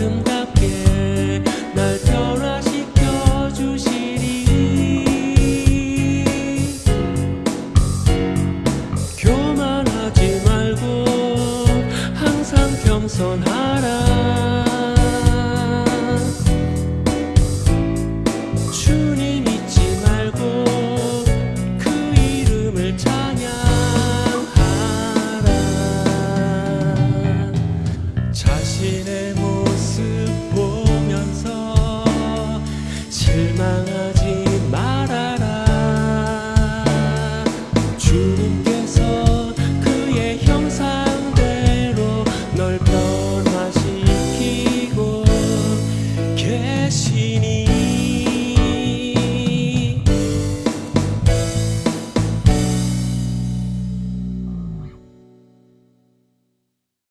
아름답게 날 변화시켜 주시리. 교만하지 말고 항상 겸손하라 しに